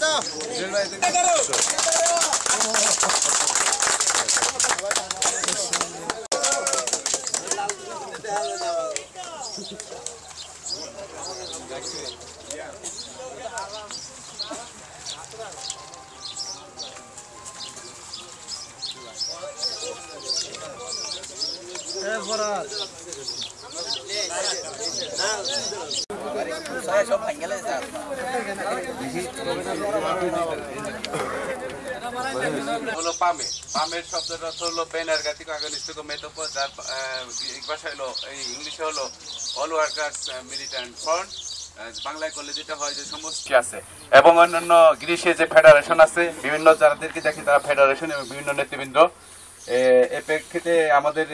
됐다. É, bora. হলো পামে। পামের শব্দটা হলো পেন এরগাতিক আগানিস্তিক মেতোপো যার ভাষা হলো, এই ইংলিশে হলো অল ওয়ার্কার্স মিলিটেন্ট ফ্রন্ট বাংলায় করলে যেটা হয় যে সমস্ত আছে? এবং অন্যান্য গ্রীষ্মে যে ফেডারেশন আছে, বিভিন্ন যাদেরকে দেখি তারা ফেডারেশন এবং বিভিন্ন নেতৃবৃন্দ। এ- প্রেক্ষিতে আমাদের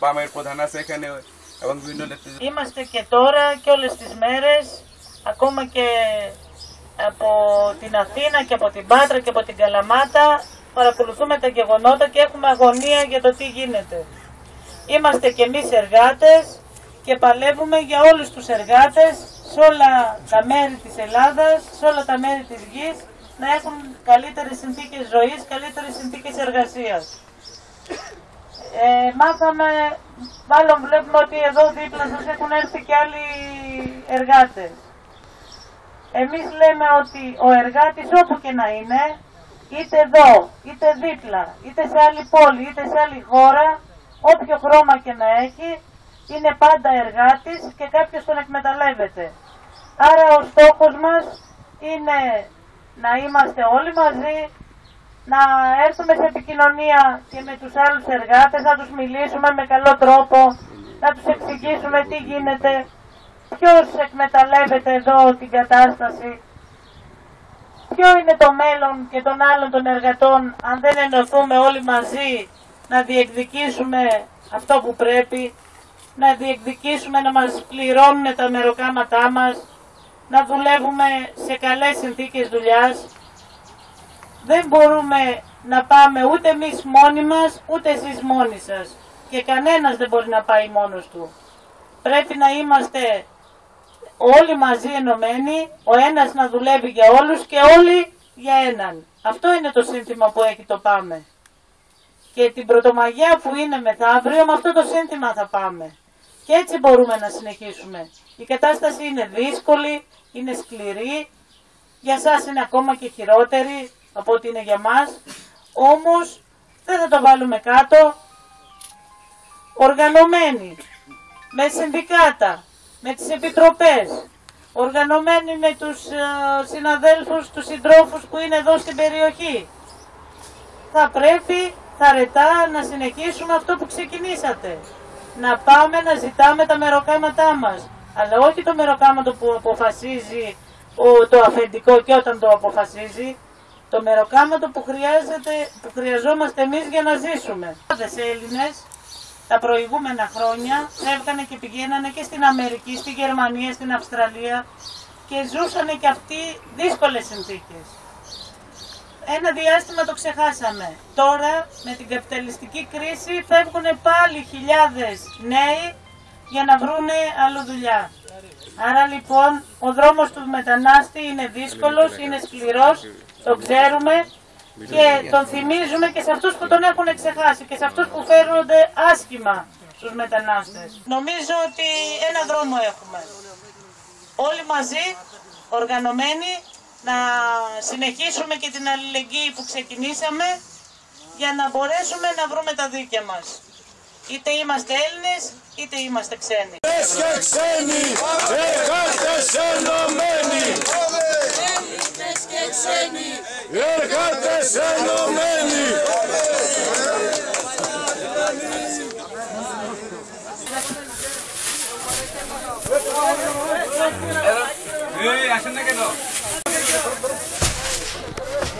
পামের প্রধান আছে এখানে Είμαστε και τώρα και όλες τις μέρες, ακόμα και από την Αθήνα και από την Πάτρα και από την Καλαμάτα, παρακολουθούμε τα γεγονότα και έχουμε αγωνία για το τι γίνεται. Είμαστε και εμείς εργάτες και παλεύουμε για όλους τους εργάτες σε όλα τα μέρη της Ελλάδας, σε όλα τα μέρη της γης, να έχουν καλύτερες συνθήκες ζωής, καλύτερες συνθήκες εργασίας. Ε, μάθαμε, μάλλον βλέπουμε ότι εδώ δίπλα σας έχουν έρθει και άλλοι εργάτες. Εμείς λέμε ότι ο εργάτης όπου και να είναι, είτε εδώ, είτε δίπλα, είτε σε άλλη πόλη, είτε σε άλλη χώρα, όποιο χρώμα και να έχει, είναι πάντα εργάτης και κάποιος τον εκμεταλλεύεται. Άρα ο στόχος μας είναι να είμαστε όλοι μαζί, να έρθουμε σε επικοινωνία και με τους άλλους εργάτες, να τους μιλήσουμε με καλό τρόπο, να τους εξηγήσουμε τι γίνεται, ποιος εκμεταλλεύεται εδώ την κατάσταση, ποιο είναι το μέλλον και των άλλων των εργατών αν δεν ενωθούμε όλοι μαζί να διεκδικήσουμε αυτό που πρέπει, να διεκδικήσουμε να μας πληρώνουν τα μεροκάματά μας, να δουλεύουμε σε καλές συνθήκες δουλειάς, δεν μπορούμε να πάμε ούτε εμείς μόνοι μας, ούτε εσείς μόνοι σας. Και κανένας δεν μπορεί να πάει μόνος του. Πρέπει να είμαστε όλοι μαζί ενωμένοι, ο ένας να δουλεύει για όλους και όλοι για έναν. Αυτό είναι το σύνθημα που έχει το πάμε. Και την Πρωτομαγιά που είναι μεθαύριο, με αυτό το σύνθημα θα πάμε. Και έτσι μπορούμε να συνεχίσουμε. Η κατάσταση είναι δύσκολη, είναι σκληρή, για σας είναι ακόμα και χειρότερη από ό,τι είναι για μας. Όμως δεν θα το βάλουμε κάτω. Οργανωμένοι, με συνδικάτα, με τις επιτροπές, οργανωμένοι με τους ε, συναδέλφους, τους συντρόφους που είναι εδώ στην περιοχή. Θα πρέπει θαρετά να συνεχίσουμε αυτό που ξεκινήσατε. Να πάμε να ζητάμε τα μεροκάματά μας. Αλλά όχι το μεροκάματο που αποφασίζει ο, το αφεντικό και όταν το αποφασίζει. Το μεροκάματο που, χρειάζεται, που χρειαζόμαστε εμείς για να ζήσουμε. Οι Έλληνες τα προηγούμενα χρόνια έβγανε και πηγαίνανε και στην Αμερική, στη Γερμανία, στην Αυστραλία και ζούσανε και αυτοί δύσκολες συνθήκες. Ένα διάστημα το ξεχάσαμε. Τώρα με την καπιταλιστική κρίση φεύγουν πάλι χιλιάδες νέοι για να βρούνε άλλο δουλειά. Άρα λοιπόν ο δρόμος του μετανάστη είναι δύσκολος, είναι σκληρός, το ξέρουμε και τον θυμίζουμε και σε αυτούς που τον έχουν ξεχάσει και σε αυτούς που φέρνονται άσχημα στους μετανάστες. Νομίζω ότι ένα δρόμο έχουμε. Όλοι μαζί, οργανωμένοι, να συνεχίσουμε και την αλληλεγγύη που ξεκινήσαμε για να μπορέσουμε να βρούμε τα δίκαια μας. Είτε είμαστε Έλληνες, είτε είμαστε ξένοι. Λες και ξένοι, εργάτε ενωμένοι. Έλληνες και ξένοι, εργάτε ενωμένοι. Εδώ, και.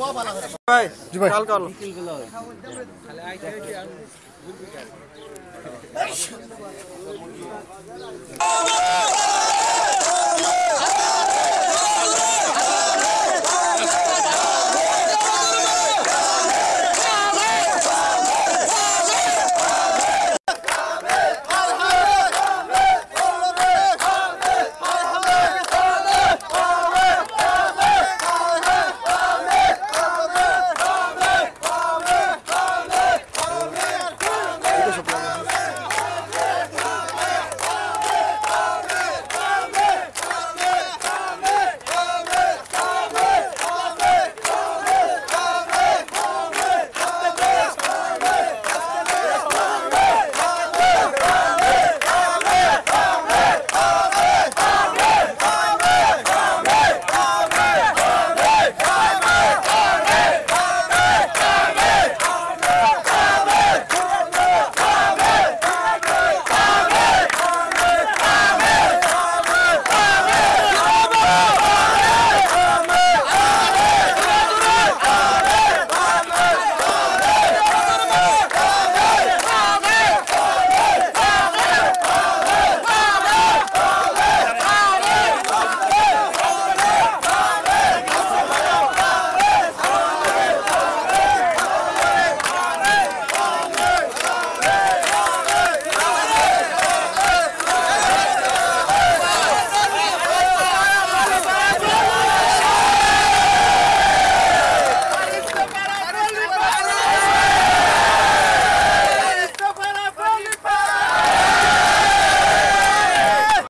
ভাই জি ভাই। কাল কাল